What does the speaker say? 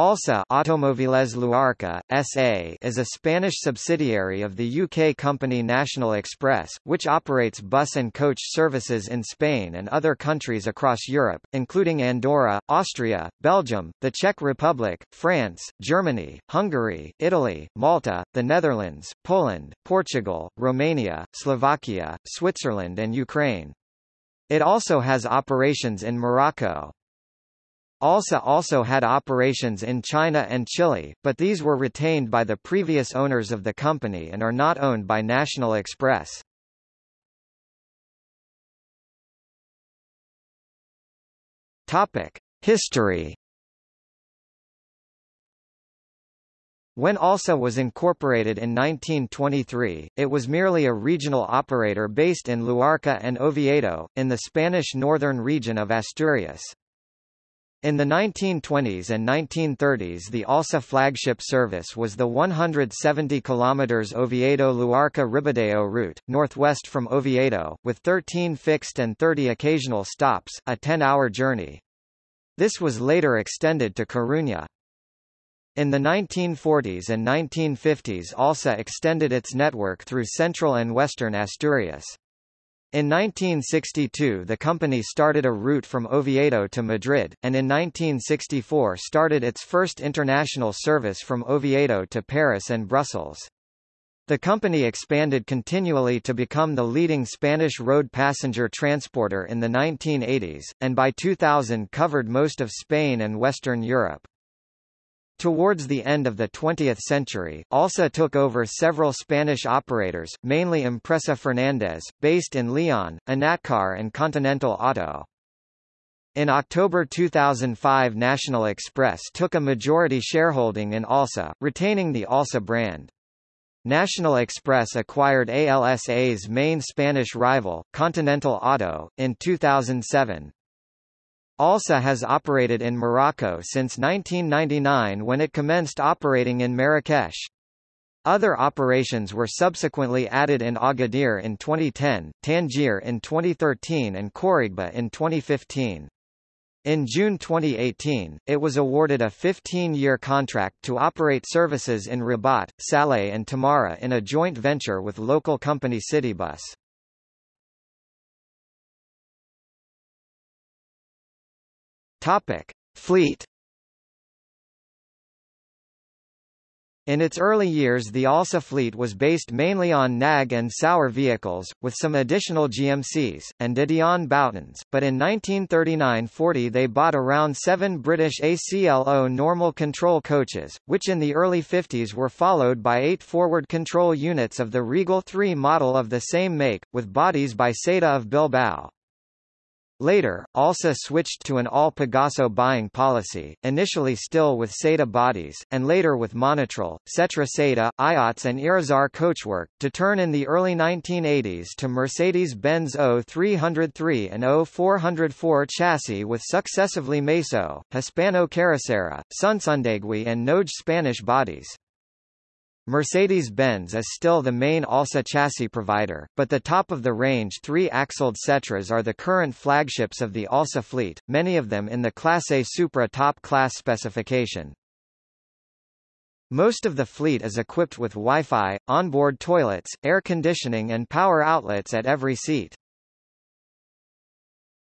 ALSA Automoviles Luarca, SA is a Spanish subsidiary of the UK company National Express, which operates bus and coach services in Spain and other countries across Europe, including Andorra, Austria, Belgium, the Czech Republic, France, Germany, Hungary, Italy, Malta, the Netherlands, Poland, Portugal, Romania, Slovakia, Switzerland and Ukraine. It also has operations in Morocco. ALSA also had operations in China and Chile, but these were retained by the previous owners of the company and are not owned by National Express. History. When ALSA was incorporated in 1923, it was merely a regional operator based in Luarca and Oviedo, in the Spanish northern region of Asturias. In the 1920s and 1930s the ALSA flagship service was the 170 km Oviedo-Luarca-Ribadeo route, northwest from Oviedo, with 13 fixed and 30 occasional stops, a 10-hour journey. This was later extended to Coruña. In the 1940s and 1950s ALSA extended its network through central and western Asturias. In 1962 the company started a route from Oviedo to Madrid, and in 1964 started its first international service from Oviedo to Paris and Brussels. The company expanded continually to become the leading Spanish road passenger transporter in the 1980s, and by 2000 covered most of Spain and Western Europe. Towards the end of the 20th century, ALSA took over several Spanish operators, mainly Empresa Fernández, based in Leon, Enatcar and Continental Auto. In October 2005 National Express took a majority shareholding in ALSA, retaining the ALSA brand. National Express acquired ALSA's main Spanish rival, Continental Auto, in 2007. ALSA has operated in Morocco since 1999 when it commenced operating in Marrakesh. Other operations were subsequently added in Agadir in 2010, Tangier in 2013 and Khouribga in 2015. In June 2018, it was awarded a 15-year contract to operate services in Rabat, Salé and Temara in a joint venture with local company Citybus. Topic: Fleet. In its early years the ALSA fleet was based mainly on NAG and Saurer vehicles, with some additional GMCs, and De Dion Boutons, but in 1939–40 they bought around seven British ACLO normal control coaches, which in the early 50s were followed by eight forward control units of the Regal 3 model of the same make, with bodies by SETA of Bilbao. Later, ALSA switched to an all-Pegaso buying policy, initially still with SETA bodies, and later with Monotrol, Setra SETA, IOTS and Irizar coachwork, to turn in the early 1980s to Mercedes-Benz O303 and O404 chassis with successively Meso, Hispano Carrocera, Sunsundegui and Noj Spanish bodies. Mercedes-Benz is still the main ALSA chassis provider, but the top-of-the-range three-axled Setras are the current flagships of the ALSA fleet, many of them in the Class A Supra top-class specification. Most of the fleet is equipped with Wi-Fi, onboard toilets, air conditioning and power outlets at every seat.